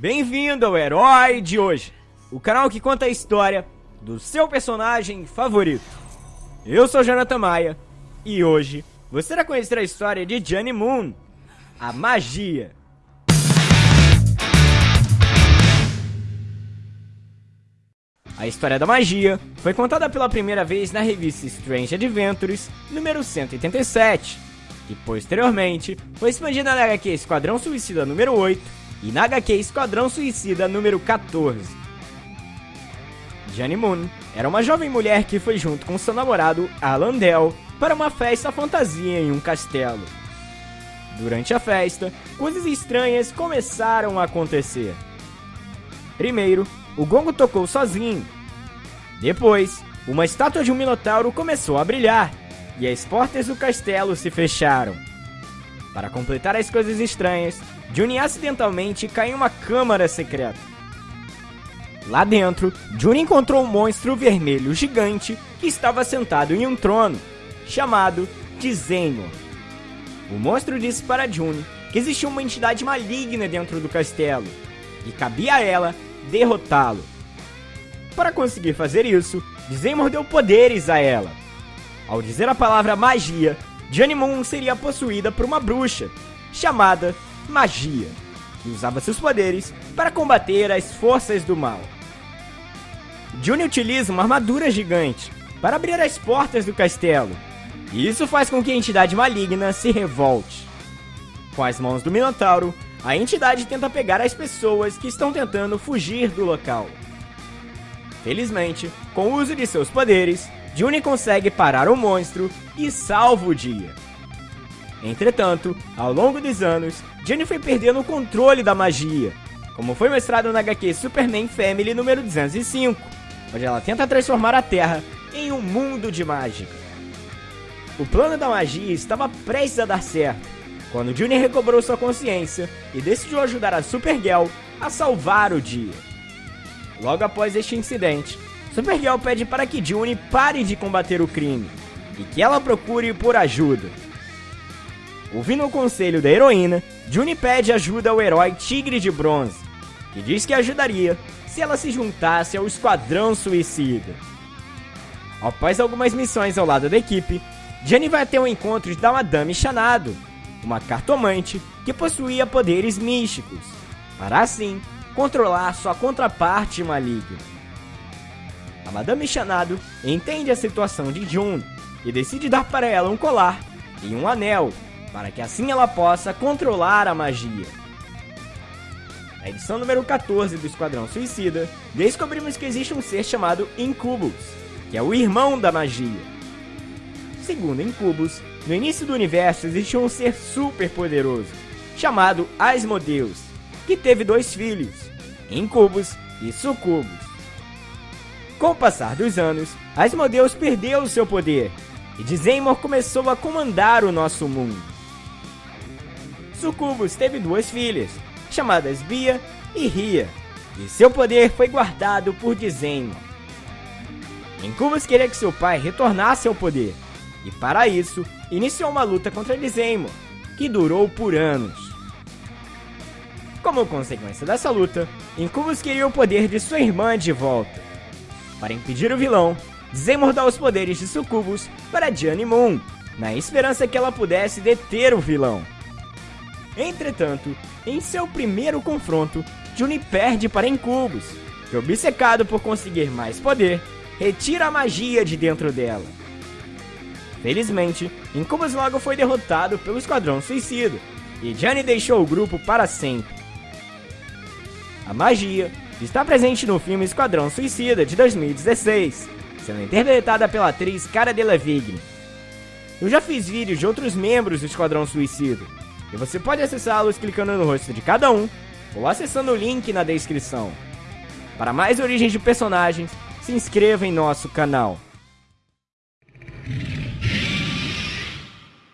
Bem-vindo ao Herói de hoje, o canal que conta a história do seu personagem favorito. Eu sou Jonathan Maia e hoje você irá conhecer a história de Johnny Moon, a magia. A história da magia foi contada pela primeira vez na revista Strange Adventures, número 187, e posteriormente foi expandida na HQ Esquadrão Suicida número 8 e na HQ Esquadrão Suicida número 14. Jenny Moon era uma jovem mulher que foi junto com seu namorado Alan Dell para uma festa fantasia em um castelo. Durante a festa, coisas estranhas começaram a acontecer. Primeiro, o gongo tocou sozinho. Depois, uma estátua de um minotauro começou a brilhar e as portas do castelo se fecharam. Para completar as coisas estranhas, Juni acidentalmente cai em uma câmara secreta. Lá dentro, Juni encontrou um monstro vermelho gigante que estava sentado em um trono, chamado de. O monstro disse para Juni que existia uma entidade maligna dentro do castelo e cabia a ela derrotá-lo. Para conseguir fazer isso, Zeno deu poderes a ela. Ao dizer a palavra magia, Johnny Moon seria possuída por uma bruxa, chamada Magia, que usava seus poderes para combater as forças do mal. Johnny utiliza uma armadura gigante para abrir as portas do castelo, e isso faz com que a entidade maligna se revolte. Com as mãos do Minotauro, a entidade tenta pegar as pessoas que estão tentando fugir do local. Felizmente, com o uso de seus poderes, Juni consegue parar o monstro e salva o dia. Entretanto, ao longo dos anos, Juni foi perdendo o controle da magia, como foi mostrado na HQ Superman Family número 205, onde ela tenta transformar a Terra em um mundo de mágica. O plano da magia estava prestes a dar certo, quando Juni recobrou sua consciência e decidiu ajudar a Supergirl a salvar o dia. Logo após este incidente, Supergirl pede para que Juni pare de combater o crime e que ela procure por ajuda. Ouvindo o conselho da heroína, Juni pede ajuda ao herói Tigre de Bronze, que diz que ajudaria se ela se juntasse ao Esquadrão Suicida. Após algumas missões ao lado da equipe, Jenny vai até o encontro da Madame Chanado, uma cartomante que possuía poderes místicos, para assim controlar sua contraparte maligna. A Madame Chanado entende a situação de June e decide dar para ela um colar e um anel, para que assim ela possa controlar a magia. Na edição número 14 do Esquadrão Suicida, descobrimos que existe um ser chamado Incubus, que é o irmão da magia. Segundo Incubus, no início do universo existia um ser super poderoso, chamado Asmodeus, que teve dois filhos, Incubus e Sucubus. Com o passar dos anos, Asmodeus perdeu seu poder e Dizemor começou a comandar o nosso mundo. Sucubus teve duas filhas, chamadas Bia e Ria, e seu poder foi guardado por Dizemor. Incubus queria que seu pai retornasse ao poder, e para isso, iniciou uma luta contra Dizemor, que durou por anos. Como consequência dessa luta, Incubus queria o poder de sua irmã de volta. Para impedir o vilão, Zemor dá os poderes de Sucubus para Johnny Moon, na esperança que ela pudesse deter o vilão. Entretanto, em seu primeiro confronto, Juni perde para Incubus, que obcecado por conseguir mais poder, retira a magia de dentro dela. Felizmente, Incubus logo foi derrotado pelo Esquadrão Suicida, e Johnny deixou o grupo para sempre. A magia está presente no filme Esquadrão Suicida de 2016, sendo interpretada pela atriz Cara Delevingne. Eu já fiz vídeos de outros membros do Esquadrão Suicida, e você pode acessá-los clicando no rosto de cada um ou acessando o link na descrição. Para mais origens de personagens, se inscreva em nosso canal.